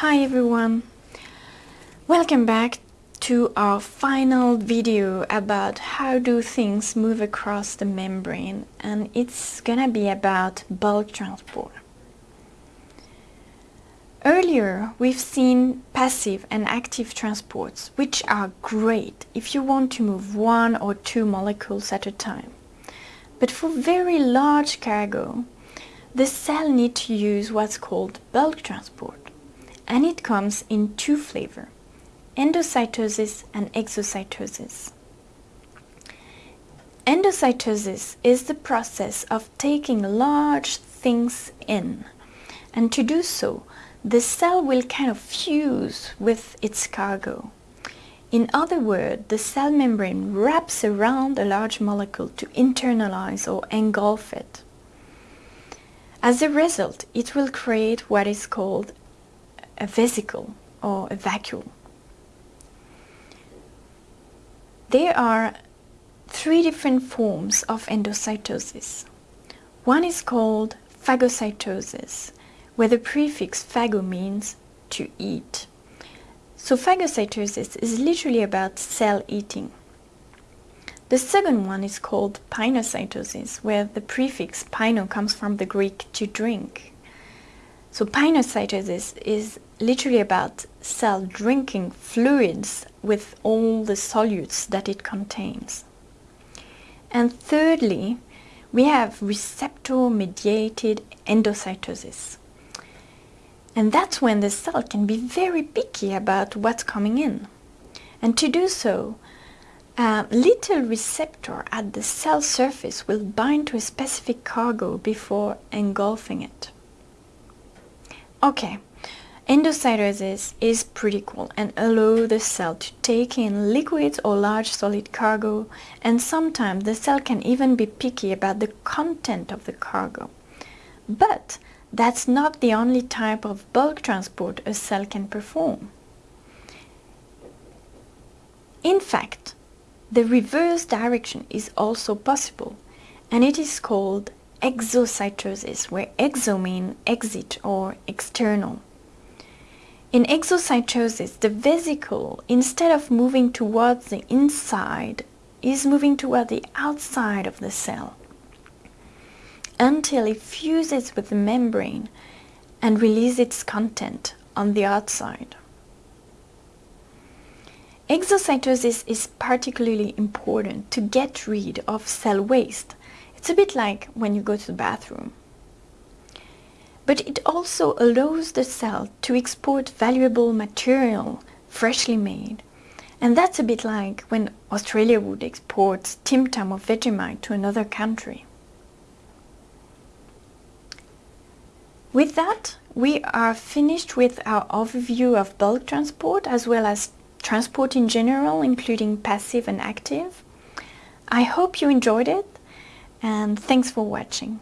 Hi everyone! Welcome back to our final video about how do things move across the membrane and it's gonna be about bulk transport. Earlier we've seen passive and active transports which are great if you want to move one or two molecules at a time. But for very large cargo the cell needs to use what's called bulk transport and it comes in two flavors endocytosis and exocytosis. Endocytosis is the process of taking large things in and to do so the cell will kind of fuse with its cargo. In other words, the cell membrane wraps around a large molecule to internalize or engulf it. As a result, it will create what is called a vesicle or a vacuole. There are three different forms of endocytosis. One is called phagocytosis, where the prefix phago means to eat. So phagocytosis is literally about cell eating. The second one is called pinocytosis, where the prefix pino comes from the Greek to drink. So pinocytosis is literally about cell drinking fluids with all the solutes that it contains. And thirdly, we have receptor-mediated endocytosis. And that's when the cell can be very picky about what's coming in. And to do so, a little receptor at the cell surface will bind to a specific cargo before engulfing it. Okay, Endocytosis is pretty cool and allow the cell to take in liquids or large solid cargo and sometimes the cell can even be picky about the content of the cargo. But that's not the only type of bulk transport a cell can perform. In fact, the reverse direction is also possible and it is called exocytosis where exo means exit or external. In exocytosis, the vesicle, instead of moving towards the inside, is moving toward the outside of the cell until it fuses with the membrane and releases its content on the outside. Exocytosis is particularly important to get rid of cell waste. It's a bit like when you go to the bathroom but it also allows the cell to export valuable material freshly made. And that's a bit like when Australia would export Tim Tam or Vegemite to another country. With that, we are finished with our overview of bulk transport as well as transport in general, including passive and active. I hope you enjoyed it and thanks for watching.